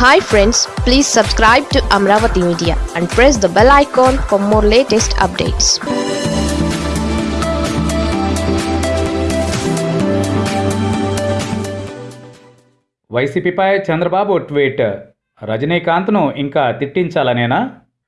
Hi friends please subscribe to Amaravati media and press the bell icon for more latest updates వైసీపీపై Chandrababu tweet. రజనీకాంత్ను ఇంకా తిట్టించాలనేనా?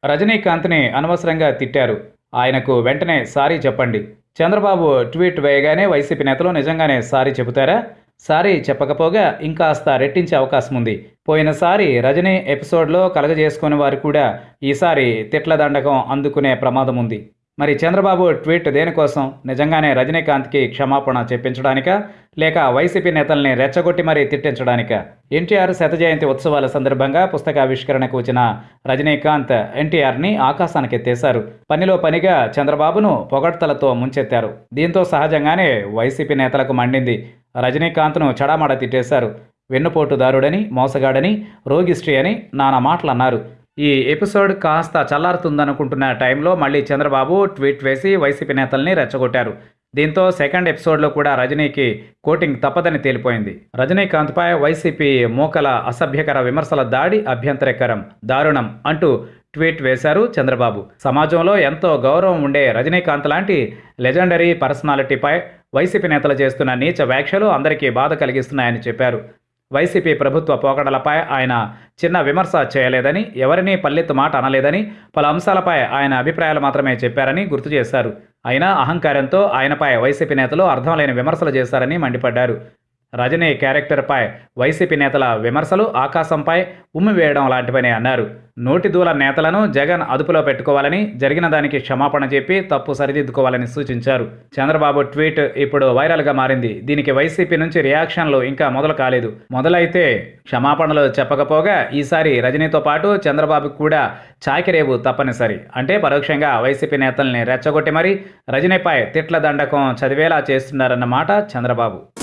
రజనీకాంత్ని అనవసరంగా తిట్టారు. ఆయనకు వెంటనే సారీ చెప్పండి. చంద్రబాబు ట్వీట్ వేయగానే వైసీపీ నేతలు నిజంగానే సారీ చెబుతారా? సారీ చెప్పకపోగా ఇంకాస్త రెట్టించే అవకాశం ఉంది. పోయినసారి రజనీ ఎపిసోడ్లో కలగజేసుకుని వారు కూడా ఈసారి తిట్ల దండకం అందుకునే ప్రమాదం ఉంది. మరి చంద్రబాబు ట్వీట్ దేనికోసం? నిజంగానే రజనీకాంత్కి క్షమాపణ చెప్పించడానికా? లేక వైసీపీ నేతల్ని రెచ్చగొట్టి మరీ తిట్టించడానిక? ఎన్టీఆర్ శత జయంతి ఉత్సవాల సందర్భంగా పుస్తకావిష్కరణకు వచ్చిన రజనీకాంత్ ఎన్టీఆర్ని ఆకాశానికి ఎత్తేశారు పనిలో పనిగా చంద్రబాబును పొగడ్తలతో ముంచెత్తారు. దీంతో సహజంగానే వైసీపీ నేతలకు మండింది రజనీకాంత్ను చడామడ తిట్టేశారు. వెన్నుపోటుదారుడని మోసగాడని రోగిశ్రీ అని నానా మాటలు అన్నారు ఈ ఎపిసోడ్ కాస్త చల్లారుతుందనుకుంటున్న టైంలో మళ్ళీ చంద్రబాబు ట్వీట్ వేసి వైసీపీ నేతల్ని రెచ్చగొట్టారు. దీంతో సెకండ్ ఎపిసోడ్లో కూడా రజనీకి కోటింగ్ తప్పదని తేలిపోయింది. రజనీకాంత్పై వైసీపీ మూకల అసభ్యకర విమర్శల దాడి అభ్యంతరకరం దారుణం అంటూ ట్వీట్ వేశారు చంద్రబాబు. సమాజంలో ఎంతో గౌరవం ఉండే రజనీకాంత్ లాంటి లెజెండరీ పర్సనాలిటీపై వైసీపీ నేతలు చేస్తున్న నీచ వ్యాఖ్యలు అందరికీ బాధ కలిగిస్తున్నాయని చెప్పారు. వైసీపీ ప్రభుత్వ పోకడలపై ఆయన చిన్న విమర్శ చేయలేదని ఎవరినీ పల్లెత్తు మాట అనలేదని పలు అంశాలపై ఆయన అభిప్రాయాలు మాత్రమే చెప్పారని గుర్తు చేశారు. అయినా అహంకారంతో ఆయనపై వైసీపీ నేతలు అర్థం లేని విమర్శలు చేశారని మండిపడ్డారు. రజనీ క్యారెక్టర్పై వైసీపీ నేతల విమర్శలు ఆకాశంపై ఉమ్మి వేయడం లాంటివని అన్నారు. నోటి దూల నేతలను జగన్ అదుపులో పెట్టుకోవాలని జరిగిన దానికి క్షమాపణ చెప్పి తప్పు సరిదిద్దుకోవాలని సూచించారు. చంద్రబాబు ట్వీట్ ఇప్పుడు వైరల్గా మారింది. దీనికి వైసీపీ నుంచి రియాక్షన్లు ఇంకా మొదలు కాలేదు. మొదలైతే క్షమాపణలు చెప్పకపోగా ఈసారి రజనీతో పాటు చంద్రబాబు కూడా చాకిరేవు తప్పనిసరి. అంటే పరోక్షంగా వైసీపీ నేతల్ని రెచ్చగొట్టి మరీ రజనీపై తిట్ల దండకం చదివేలా చేస్తున్నారన్నమాట చంద్రబాబు.